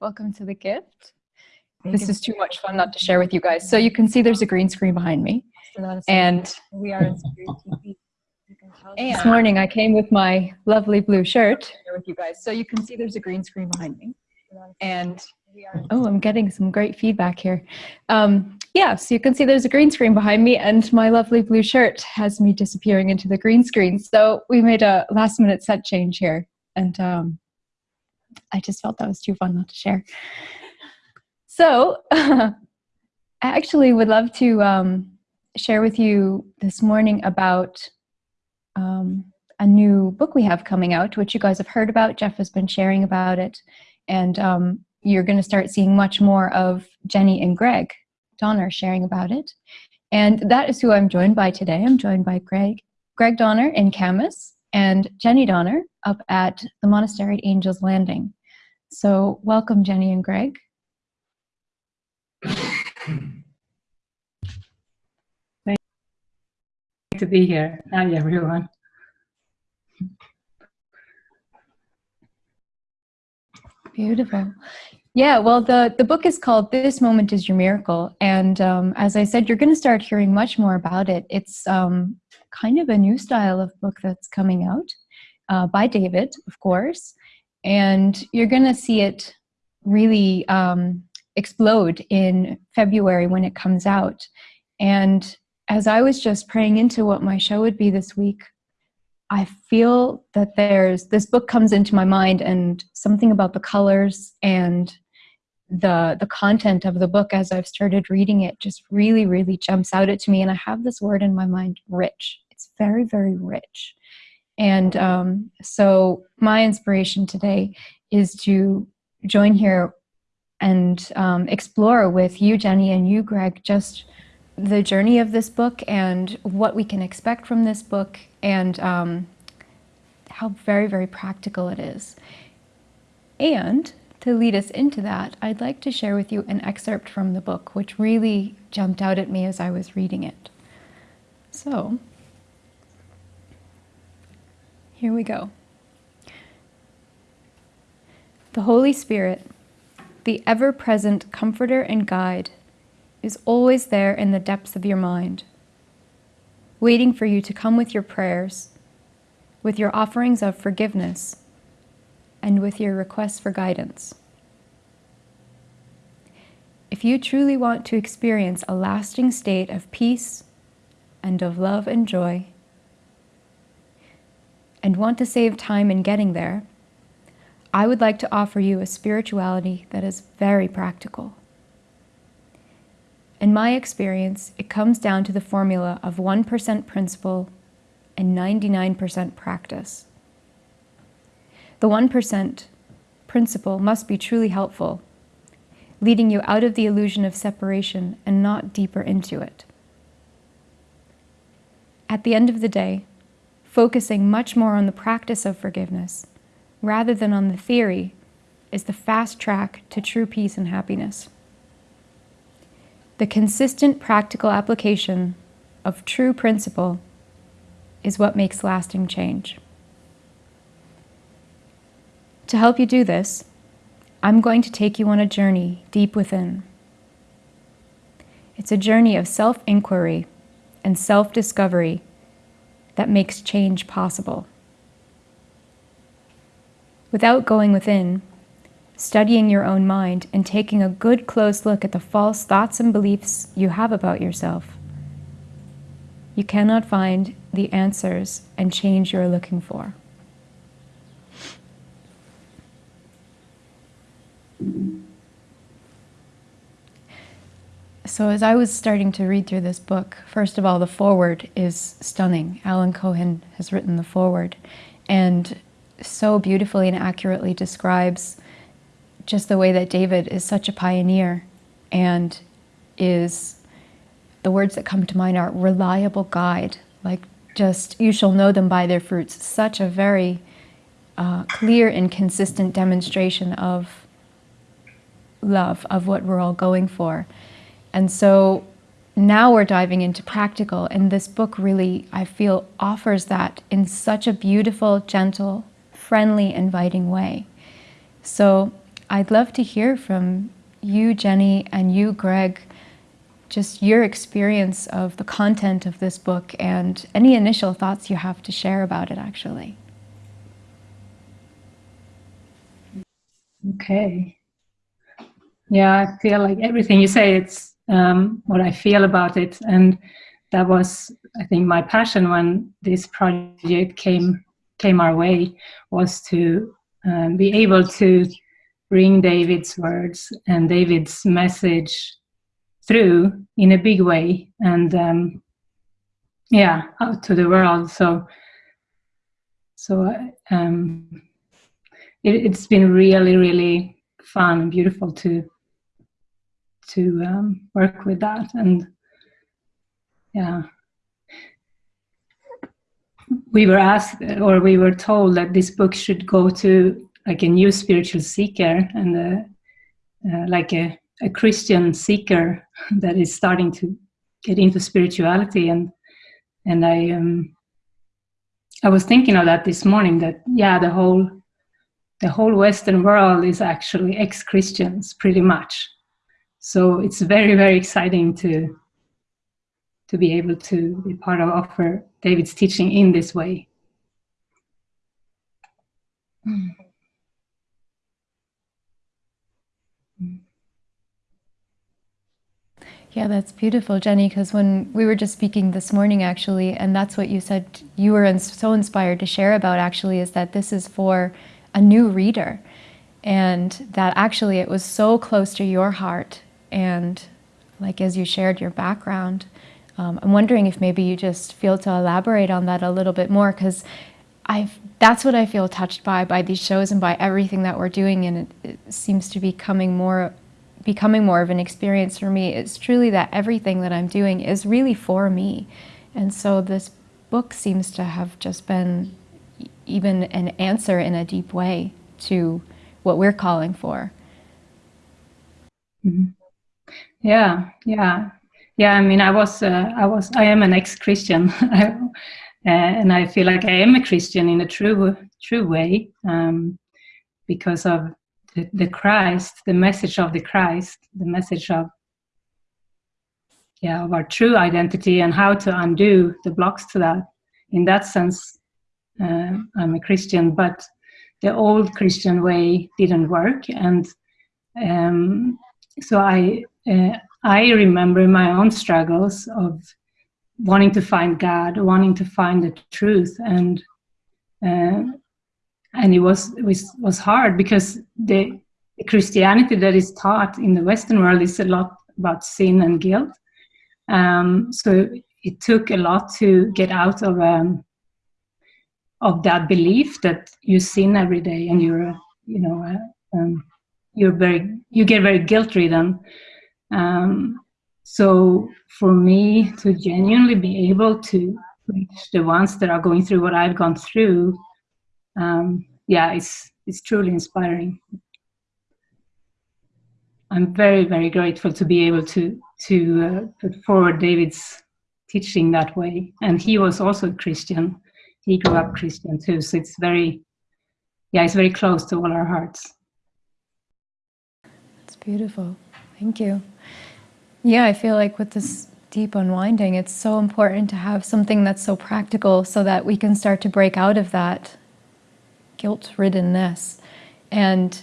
Welcome to the gift. This is too much fun not to share with you guys. So you can see there's a green screen behind me. And we are in this morning I came with my lovely blue shirt with you guys. So you can see there's a green screen behind me. And oh, I'm getting some great feedback here. Um, yeah, so you can see there's a green screen behind me and my lovely blue shirt has me disappearing into the green screen. So we made a last minute set change here. And um, I just felt that was too fun not to share. So I actually would love to um, share with you this morning about um, a new book we have coming out, which you guys have heard about. Jeff has been sharing about it. And um, you're going to start seeing much more of Jenny and Greg Donner sharing about it. And that is who I'm joined by today. I'm joined by Greg, Greg Donner in Camas and Jenny Donner up at the Monastery at Angel's Landing. So welcome, Jenny and Greg. Thank to be here. Hi, everyone. Beautiful. Yeah, well, the, the book is called This Moment is Your Miracle. And um, as I said, you're going to start hearing much more about it. It's um, kind of a new style of book that's coming out uh, by David, of course. And you're going to see it really um, explode in February when it comes out. And as I was just praying into what my show would be this week, I feel that there's this book comes into my mind and something about the colors and the the content of the book as I've started reading it just really really jumps out at me and I have this word in my mind rich it's very very rich and um, so my inspiration today is to join here and um, explore with you Jenny and you Greg just the journey of this book and what we can expect from this book and um, how very very practical it is and to lead us into that, I'd like to share with you an excerpt from the book, which really jumped out at me as I was reading it. So, here we go. The Holy Spirit, the ever-present comforter and guide, is always there in the depths of your mind, waiting for you to come with your prayers, with your offerings of forgiveness, and with your requests for guidance. If you truly want to experience a lasting state of peace and of love and joy, and want to save time in getting there, I would like to offer you a spirituality that is very practical. In my experience, it comes down to the formula of 1% principle and 99% practice. The 1% principle must be truly helpful, leading you out of the illusion of separation and not deeper into it. At the end of the day, focusing much more on the practice of forgiveness rather than on the theory is the fast track to true peace and happiness. The consistent practical application of true principle is what makes lasting change. To help you do this, I'm going to take you on a journey deep within. It's a journey of self-inquiry and self-discovery that makes change possible. Without going within, studying your own mind and taking a good close look at the false thoughts and beliefs you have about yourself, you cannot find the answers and change you're looking for. So as I was starting to read through this book, first of all, the foreword is stunning. Alan Cohen has written the foreword and so beautifully and accurately describes just the way that David is such a pioneer and is, the words that come to mind are reliable guide, like just, you shall know them by their fruits. Such a very uh, clear and consistent demonstration of love of what we're all going for. And so now we're diving into practical and this book really, I feel, offers that in such a beautiful, gentle, friendly, inviting way. So I'd love to hear from you, Jenny, and you, Greg, just your experience of the content of this book and any initial thoughts you have to share about it, actually. Okay. Yeah, I feel like everything you say, it's um, what I feel about it. And that was, I think, my passion when this project came came our way was to um, be able to bring David's words and David's message through in a big way and um, yeah out to the world so so um, it, has been really really fun and beautiful to to um, work with that and yeah. We were asked or we were told that this book should go to like a new spiritual seeker and uh, uh, like a a Christian seeker that is starting to get into spirituality. And and I um, I was thinking of that this morning that yeah the whole the whole Western world is actually ex-Christians pretty much so it's very very exciting to to be able to be part of offer David's teaching in this way. Yeah, that's beautiful, Jenny, because when we were just speaking this morning, actually, and that's what you said you were so inspired to share about, actually, is that this is for a new reader. And that actually it was so close to your heart. And like as you shared your background, um, I'm wondering if maybe you just feel to elaborate on that a little bit more, because I've, that's what I feel touched by, by these shows and by everything that we're doing. And it, it seems to be coming more becoming more of an experience for me It's truly that everything that I'm doing is really for me. And so this book seems to have just been even an answer in a deep way to what we're calling for. Mm -hmm. Yeah, yeah, yeah. I mean, I was, uh, I was, I am an ex-Christian, uh, and I feel like I am a Christian in a true, true way um, because of the, the Christ, the message of the Christ, the message of yeah, of our true identity and how to undo the blocks to that. In that sense, uh, I'm a Christian, but the old Christian way didn't work, and um, so I uh, I remember my own struggles of wanting to find God, wanting to find the truth, and uh, and it was it was was hard because the Christianity that is taught in the Western world is a lot about sin and guilt. Um, so it took a lot to get out of um, of that belief that you sin every day and you're you know uh, um, you're very you get very guilt ridden. Um, so for me to genuinely be able to reach the ones that are going through what I've gone through um, yeah, it's, it's truly inspiring. I'm very, very grateful to be able to, to uh, put forward David's teaching that way. And he was also Christian. He grew up Christian too. So it's very, yeah, it's very close to all our hearts. It's beautiful. Thank you. Yeah, I feel like with this deep unwinding, it's so important to have something that's so practical so that we can start to break out of that guilt-riddenness. And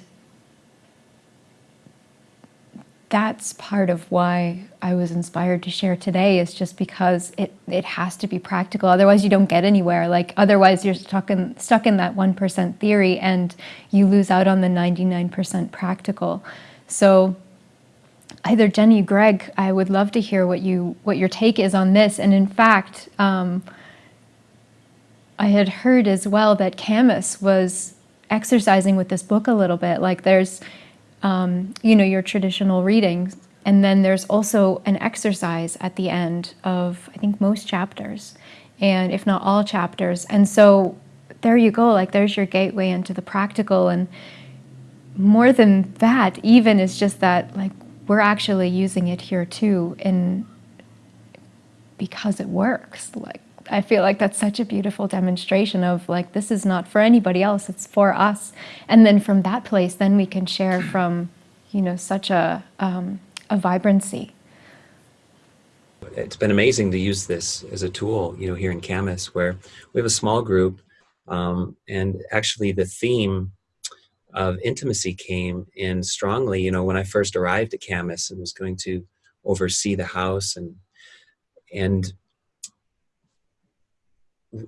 that's part of why I was inspired to share today is just because it, it has to be practical. Otherwise you don't get anywhere. Like otherwise you're stuck in, stuck in that 1% theory and you lose out on the 99% practical. So either Jenny, Greg, I would love to hear what you what your take is on this. And in fact, um, I had heard as well that Camas was exercising with this book a little bit. Like there's, um, you know, your traditional readings, and then there's also an exercise at the end of, I think, most chapters, and if not all chapters. And so there you go, like there's your gateway into the practical. And more than that, even is just that, like, we're actually using it here too, in because it works. Like I feel like that's such a beautiful demonstration of like, this is not for anybody else, it's for us. And then from that place, then we can share from, you know, such a, um, a vibrancy. It's been amazing to use this as a tool, you know, here in Camas, where we have a small group, um, and actually the theme of intimacy came in strongly, you know, when I first arrived at Camas and was going to oversee the house and and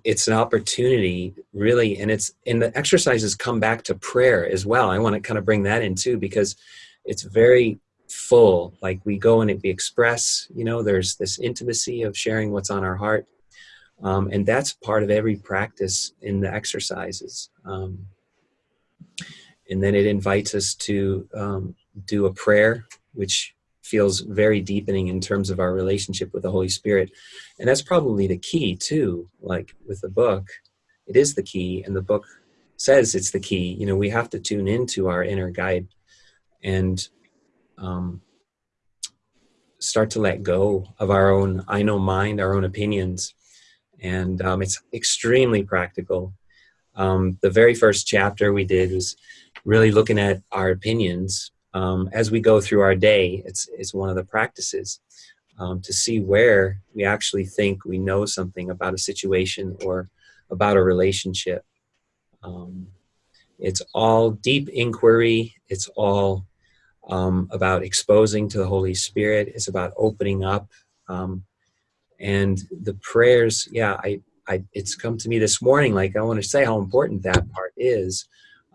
it's an opportunity really and it's and the exercises come back to prayer as well. I want to kind of bring that in too because it's very full. Like we go and we express you know there's this intimacy of sharing what's on our heart um, and that's part of every practice in the exercises um, and then it invites us to um, do a prayer which feels very deepening in terms of our relationship with the Holy Spirit. And that's probably the key too, like with the book, it is the key and the book says it's the key. You know, we have to tune into our inner guide and um, start to let go of our own I know mind, our own opinions. And um, it's extremely practical. Um, the very first chapter we did was really looking at our opinions um, as we go through our day, it's, it's one of the practices um, to see where we actually think we know something about a situation or about a relationship. Um, it's all deep inquiry. It's all um, about exposing to the Holy Spirit. It's about opening up. Um, and the prayers, yeah, I, I, it's come to me this morning, like I want to say how important that part is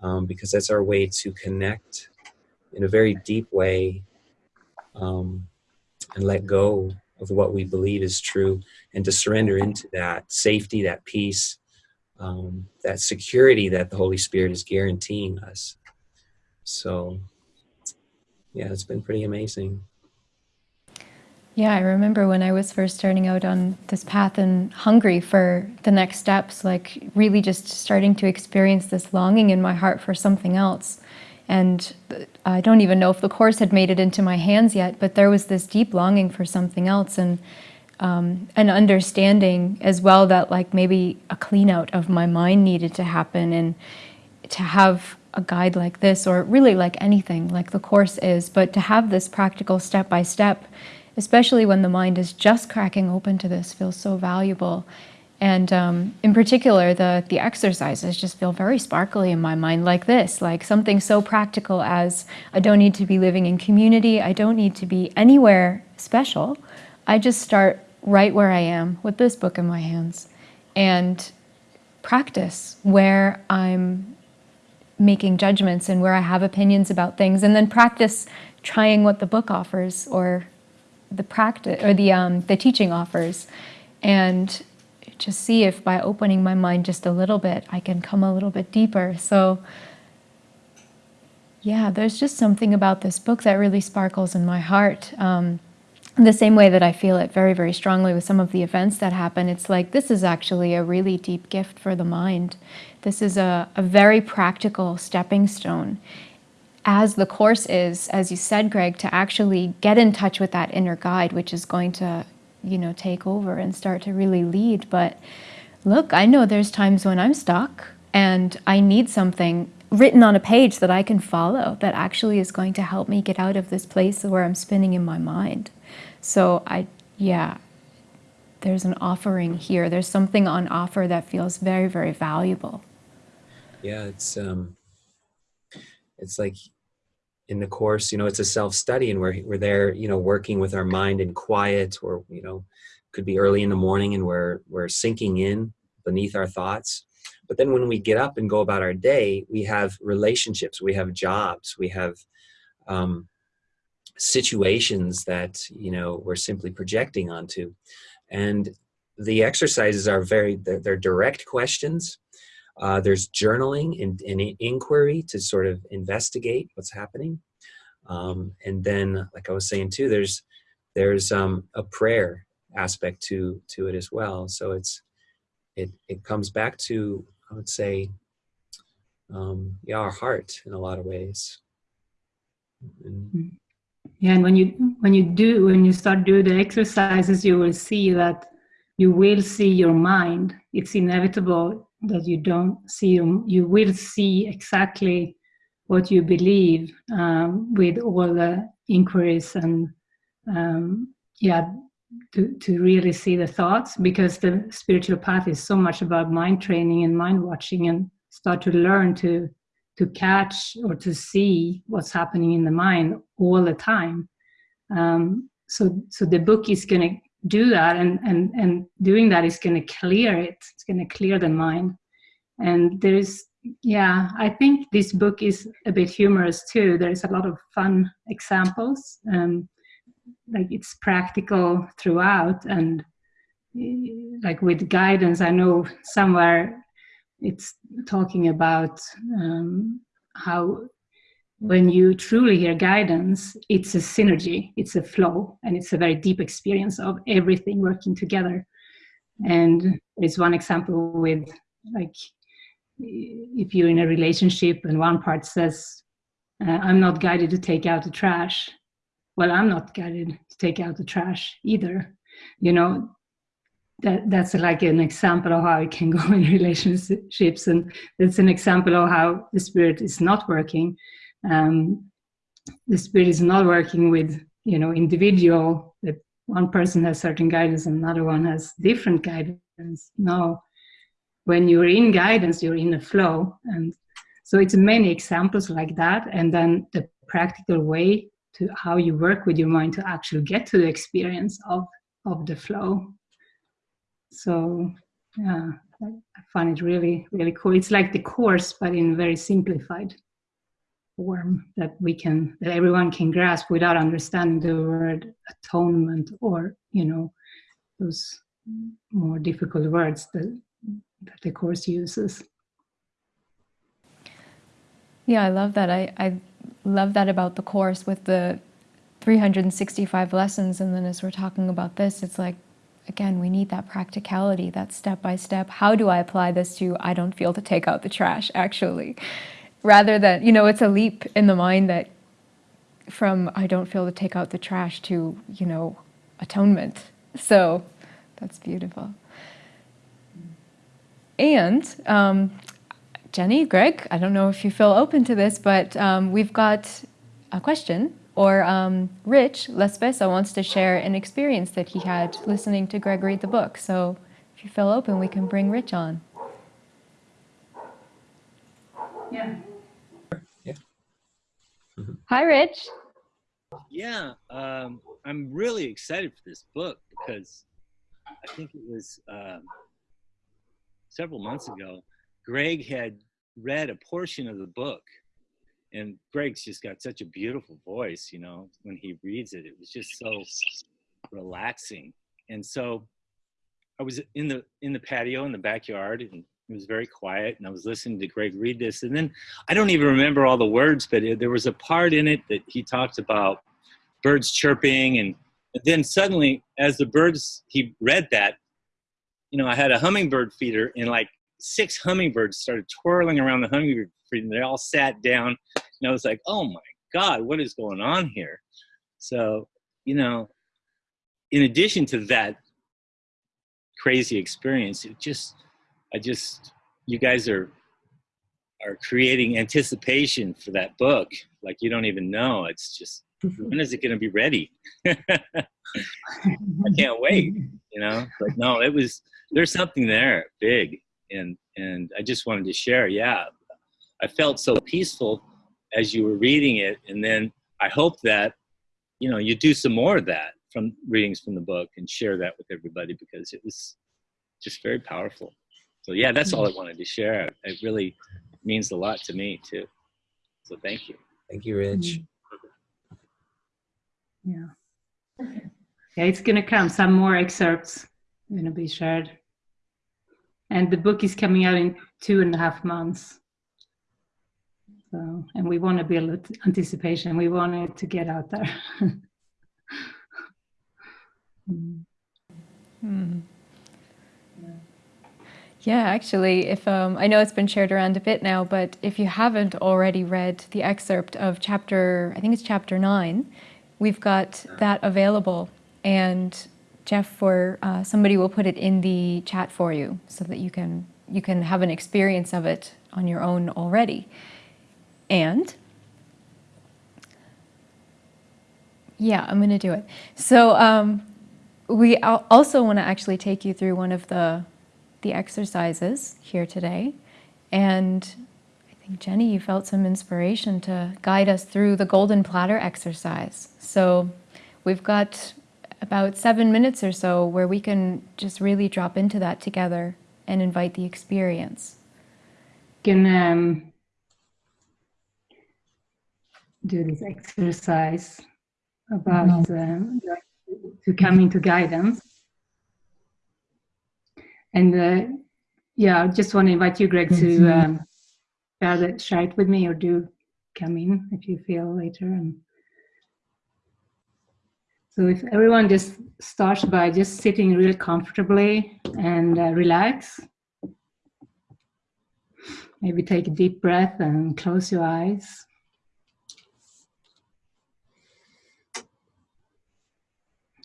um, because that's our way to connect in a very deep way um, and let go of what we believe is true and to surrender into that safety, that peace, um, that security that the Holy Spirit is guaranteeing us. So, yeah, it's been pretty amazing. Yeah, I remember when I was first starting out on this path and hungry for the next steps, like really just starting to experience this longing in my heart for something else. And I don't even know if the course had made it into my hands yet, but there was this deep longing for something else and um, an understanding as well that like maybe a clean out of my mind needed to happen and to have a guide like this or really like anything like the course is, but to have this practical step by step, especially when the mind is just cracking open to this feels so valuable. And um, in particular, the, the exercises just feel very sparkly in my mind like this, like something so practical as I don't need to be living in community, I don't need to be anywhere special. I just start right where I am with this book in my hands and practice where I'm making judgments and where I have opinions about things and then practice trying what the book offers or the practice or the um, the teaching offers and to see if by opening my mind just a little bit, I can come a little bit deeper. So yeah, there's just something about this book that really sparkles in my heart. Um, the same way that I feel it very, very strongly with some of the events that happen, it's like this is actually a really deep gift for the mind. This is a, a very practical stepping stone as the course is, as you said, Greg, to actually get in touch with that inner guide, which is going to you know, take over and start to really lead. But look, I know there's times when I'm stuck and I need something written on a page that I can follow that actually is going to help me get out of this place where I'm spinning in my mind. So I, yeah, there's an offering here. There's something on offer that feels very, very valuable. Yeah, it's um, it's like in the course you know it's a self-study and we're, we're there you know working with our mind in quiet or you know could be early in the morning and we're we're sinking in beneath our thoughts. But then when we get up and go about our day we have relationships we have jobs we have um, situations that you know we're simply projecting onto. And the exercises are very they're, they're direct questions uh, there's journaling and, and, inquiry to sort of investigate what's happening. Um, and then, like I was saying too, there's there's um, a prayer aspect to to it as well. So it's it it comes back to I would say um, yeah our heart in a lot of ways. And, yeah, and when you when you do when you start do the exercises, you will see that you will see your mind. It's inevitable that you don't see you. Will see exactly what you believe um, with all the inquiries and um, yeah, to, to really see the thoughts because the spiritual path is so much about mind training and mind watching and start to learn to to catch or to see what's happening in the mind all the time. Um, so so the book is going to do that and and and doing that is going to clear it. It's going to clear the mind. And there's yeah i think this book is a bit humorous too. There's a lot of fun examples um, like it's practical throughout and like with guidance i know somewhere it's talking about um, how when you truly hear guidance, it's a synergy, it's a flow, and it's a very deep experience of everything working together. And there's one example with like if you're in a relationship and one part says, uh, I'm not guided to take out the trash. Well, I'm not guided to take out the trash either. You know, that that's like an example of how it can go in relationships and that's an example of how the spirit is not working um, the spirit is not working with you know individual that one person has certain guidance and another one has different guidance. No when you're in guidance you're in a flow. And so it's many examples like that. And then the practical way to how you work with your mind to actually get to the experience of of the flow. So yeah i find it really really cool. It's like the course but in very simplified form that we can that everyone can grasp without understanding the word atonement or you know those more difficult words that, that the course uses. Yeah i love that. I i love that about the course with the 365 lessons. And then as we're talking about this it's like again we need that practicality that step by step. How do i apply this to i don't feel to take out the trash actually rather than, you know, it's a leap in the mind that from I don't feel to take out the trash to, you know, atonement. So that's beautiful. And um, Jenny, Greg, I don't know if you feel open to this, but um, we've got a question. Or um, Rich Lespesa wants to share an experience that he had listening to Greg read the book. So if you feel open, we can bring Rich on. Yeah. Hi, Rich. Yeah, um, I'm really excited for this book because I think it was um, several months ago. Greg had read a portion of the book, and Greg's just got such a beautiful voice. You know, when he reads it, it was just so relaxing. And so, I was in the in the patio in the backyard, and it was very quiet and i was listening to greg read this and then i don't even remember all the words but it, there was a part in it that he talked about birds chirping and then suddenly as the birds he read that you know i had a hummingbird feeder and like six hummingbirds started twirling around the hummingbird feeder and they all sat down and i was like oh my god what is going on here? So you know in addition to that crazy experience it just I just, you guys are are creating anticipation for that book like you don't even know. It's just mm-hmm. when is it going to be ready? I can't wait, you know. But no, it was there's something there big, and and I just wanted to share. Yeah, I felt so peaceful as you were reading it, and then I hope that you know you do some more of that from readings from the book and share that with everybody because it was just very powerful so yeah, that's all I wanted to share. It really means a lot to me too. So thank you. Thank you, Rich. Yeah. Yeah, it's gonna come. Some more excerpts gonna be shared. And the book is coming out in two and a half months. So, and we want to build anticipation. We want it to get out there. mm. Mm. Yeah, actually, if um, I know it's been shared around a bit now, but if you haven't already read the excerpt of chapter, I think it's chapter nine, we've got that available. And Jeff, or uh, somebody will put it in the chat for you so that you can you can have an experience of it on your own already. And yeah, I'm going to do it. So um, we also want to actually take you through one of the the exercises here today, and I think Jenny, you felt some inspiration to guide us through the golden platter exercise. So we've got about seven minutes or so where we can just really drop into that together and invite the experience. Can um, do this exercise about um, to come into guidance. And uh, yeah, I just want to invite you, Greg, to um, share, share it with me or do come in if you feel later. And so if everyone just starts by just sitting really comfortably and uh, relax. Maybe take a deep breath and close your eyes.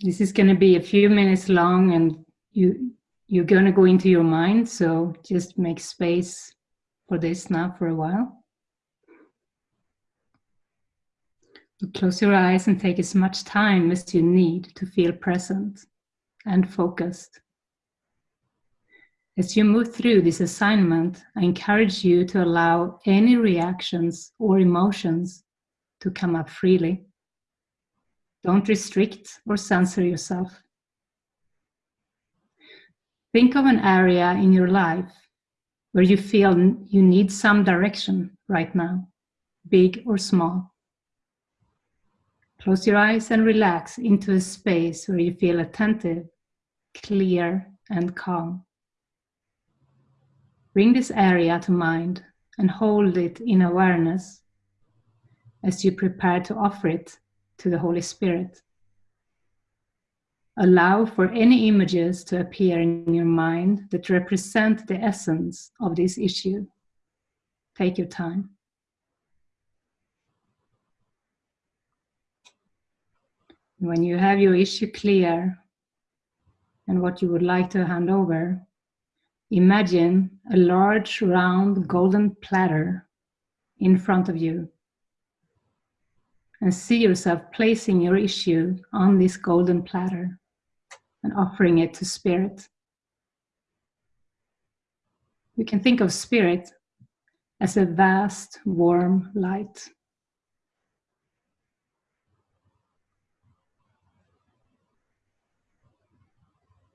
This is going to be a few minutes long and you, you're going to go into your mind. So just make space for this now for a while. Close your eyes and take as much time as you need to feel present and focused. As you move through this assignment, I encourage you to allow any reactions or emotions to come up freely. Don't restrict or censor yourself. Think of an area in your life where you feel you need some direction right now, big or small. Close your eyes and relax into a space where you feel attentive, clear, and calm. Bring this area to mind and hold it in awareness as you prepare to offer it to the Holy Spirit. Allow for any images to appear in your mind that represent the essence of this issue. Take your time. When you have your issue clear and what you would like to hand over, imagine a large round golden platter in front of you and see yourself placing your issue on this golden platter and offering it to spirit. You can think of spirit as a vast warm light.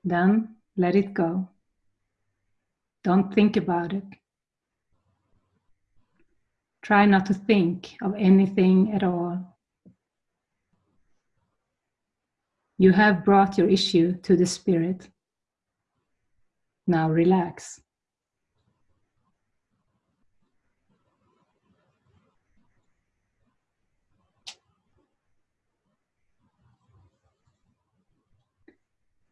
Then let it go. Don't think about it. Try not to think of anything at all. You have brought your issue to the Spirit. Now relax.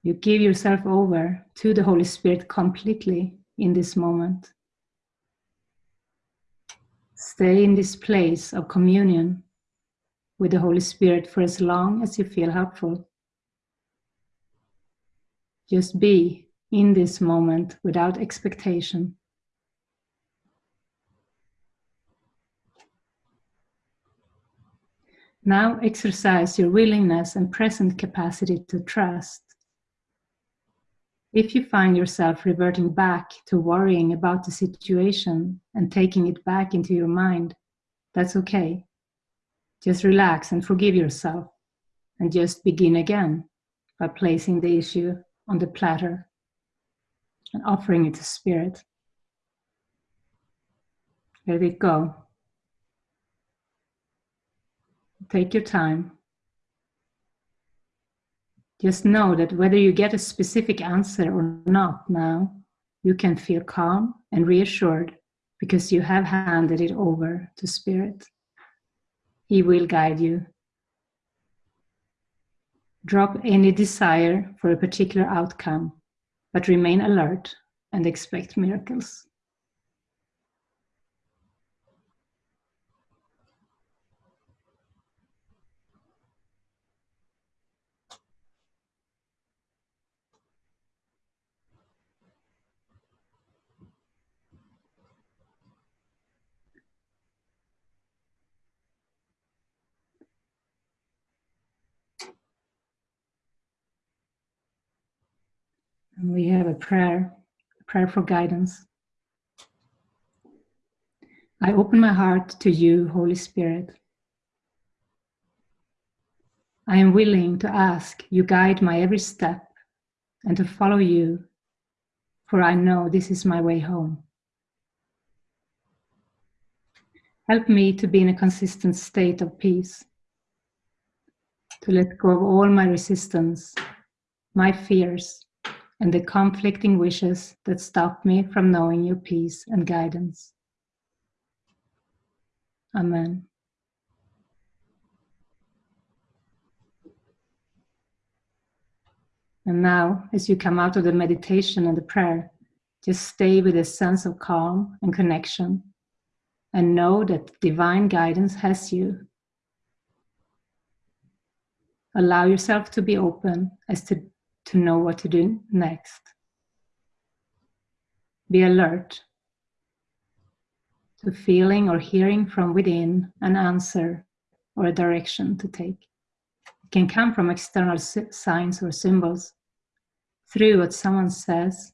You give yourself over to the Holy Spirit completely in this moment. Stay in this place of communion with the Holy Spirit for as long as you feel helpful. Just be in this moment without expectation. Now exercise your willingness and present capacity to trust if you find yourself reverting back to worrying about the situation and taking it back into your mind, that's okay. Just relax and forgive yourself and just begin again by placing the issue on the platter and offering it to Spirit. Let it go. Take your time just know that whether you get a specific answer or not now, you can feel calm and reassured because you have handed it over to Spirit. He will guide you. Drop any desire for a particular outcome, but remain alert and expect miracles. And we have a prayer, a prayer for guidance. I open my heart to you, Holy Spirit. I am willing to ask you guide my every step and to follow you, for I know this is my way home. Help me to be in a consistent state of peace, to let go of all my resistance, my fears, and the conflicting wishes that stop me from knowing your peace and guidance. Amen. And now, as you come out of the meditation and the prayer, just stay with a sense of calm and connection and know that divine guidance has you. Allow yourself to be open as to, to know what to do next. Be alert to feeling or hearing from within an answer or a direction to take It can come from external signs or symbols, through what someone says,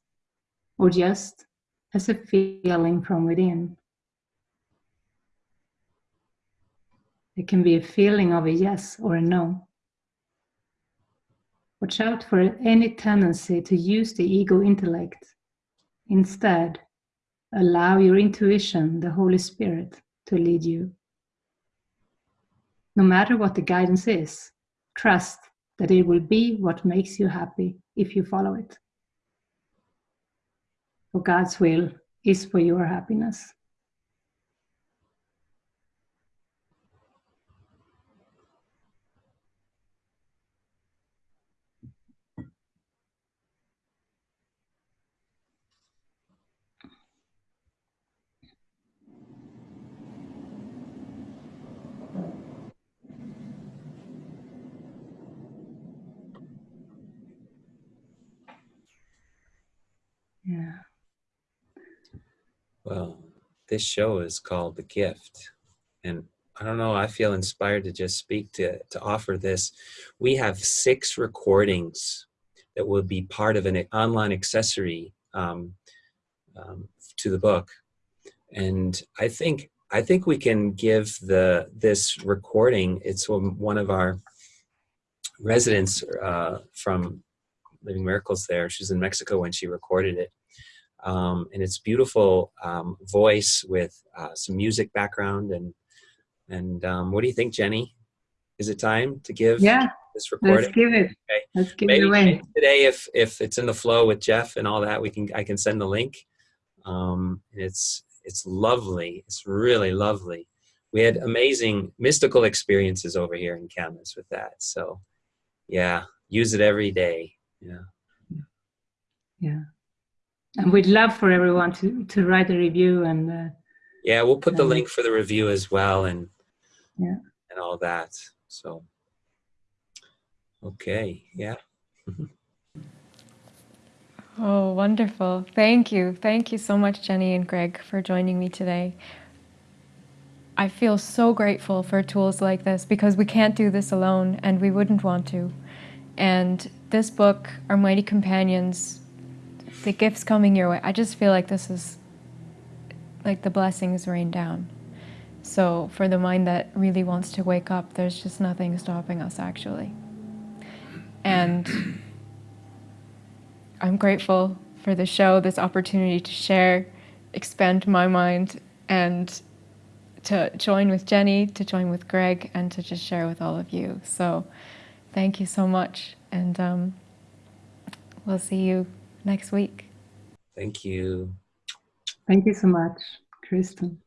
or just as a feeling from within. It can be a feeling of a yes or a no. Watch out for any tendency to use the ego intellect. Instead, allow your intuition, the Holy Spirit, to lead you. No matter what the guidance is, Trust that it will be what makes you happy if you follow it. For God's will is for your happiness. Yeah. Well, this show is called The Gift. And I don't know, I feel inspired to just speak to, to offer this. We have six recordings that will be part of an online accessory um, um, to the book. And I think I think we can give the this recording. It's one of our residents uh, from Living Miracles. There, she's in Mexico when she recorded it, um, and it's beautiful um, voice with uh, some music background. And and um, what do you think jenny? Is it time to give yeah. this recording? Let's give it. Okay. let's give maybe, it away today if if it's in the flow with jeff and all that we can i can send the link. Um, it's it's lovely. It's really lovely. We had amazing mystical experiences over here in Camas with that. So yeah use it every day yeah. Yeah. And we'd love for everyone to to write a review and uh, yeah we'll put the link for the review as well and yeah. and all that so. Okay yeah. Oh wonderful. Thank you. Thank you so much jenny and greg for joining me today. I feel so grateful for tools like this because we can't do this alone and we wouldn't want to and this book our mighty companions the gifts coming your way. I just feel like this is like the blessings rain down. So for the mind that really wants to wake up, there's just nothing stopping us actually. And I'm grateful for the show, this opportunity to share, expand my mind, and to join with Jenny, to join with Greg, and to just share with all of you. So thank you so much. And um, we'll see you next week. Thank you. Thank you so much, Kristen.